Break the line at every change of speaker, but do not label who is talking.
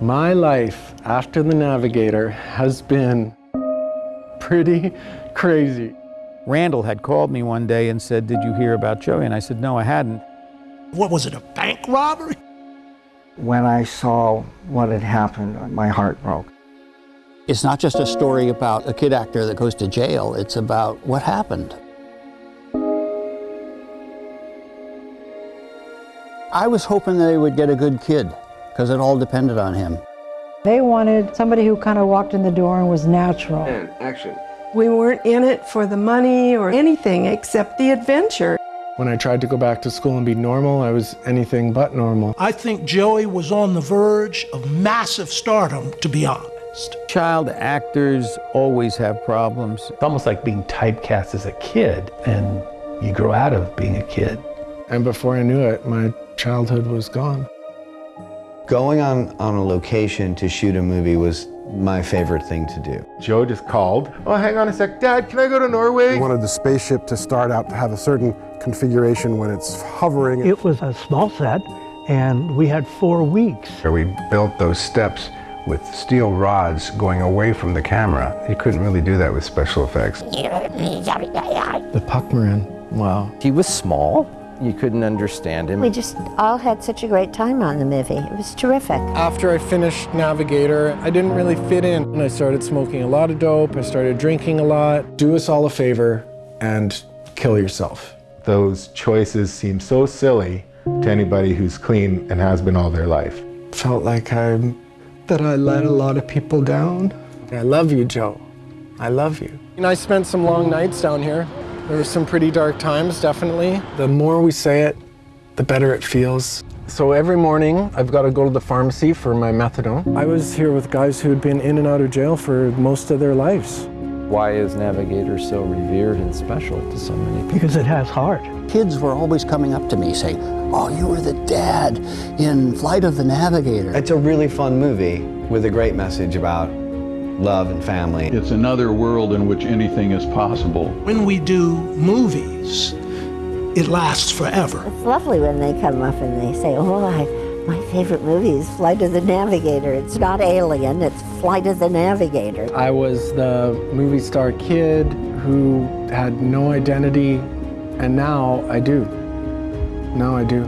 My life after the Navigator has been pretty crazy.
Randal had called me one day and said, Did you hear about Joey? And I said, No, I hadn't.
What was it, a bank robbery?
When I saw what had happened, my heart broke.
It's not just a story about a kid actor that goes to jail, it's about what happened. I was hoping that they would get a good kid, because it all depended on him.
They wanted somebody who kind of walked in the door and was natural.
And action.
We weren't in it for the money or anything except the adventure.
When I tried to go back to school and be normal, I was anything but normal.
I think Joey was on the verge of massive stardom, to be honest.
Child actors always have problems.
It's almost like being typecast as a kid, and you grow out of being a kid.
And before I knew it, my childhood was gone.
Going on, on a location to shoot a movie was my favorite thing to do.
Joe just called. Oh, hang on a sec. Dad, can I go to Norway?
We wanted the spaceship to start out to have a certain configuration when it's hovering.
It was a small set, and we had four weeks.
We built those steps with steel rods going away from the camera. You couldn't really do that with special effects.
The Puckmaren, wow.
He was small. You couldn't understand him.
We just all had such a great time on the movie. It was terrific.
After I finished Navigator, I didn't really fit in. And I started smoking a lot of dope. I started drinking a lot. Do us all a favor and kill yourself.
Those choices seem so silly to anybody who's clean and has been all their life.
Felt like I that I let a lot of people down. I love you, Joe. I love you. And I spent some long nights down here. There were some pretty dark times, definitely. The more we say it, the better it feels. So every morning, I've got to go to the pharmacy for my methadone. I was here with guys who'd been in and out of jail for most of their lives.
Why is Navigator so revered and special to so many people?
Because it has heart.
Kids were always coming up to me saying, Oh, you were the dad in Flight of the Navigator.
It's a really fun movie with a great message about love and family.
It's another world in which anything is possible.
When we do movies, it lasts forever.
It's lovely when they come up and they say, oh, I, my favorite movie is Flight of the Navigator. It's not Alien, it's Flight of the Navigator.
I was the movie star kid who had no identity, and now I do. Now I do.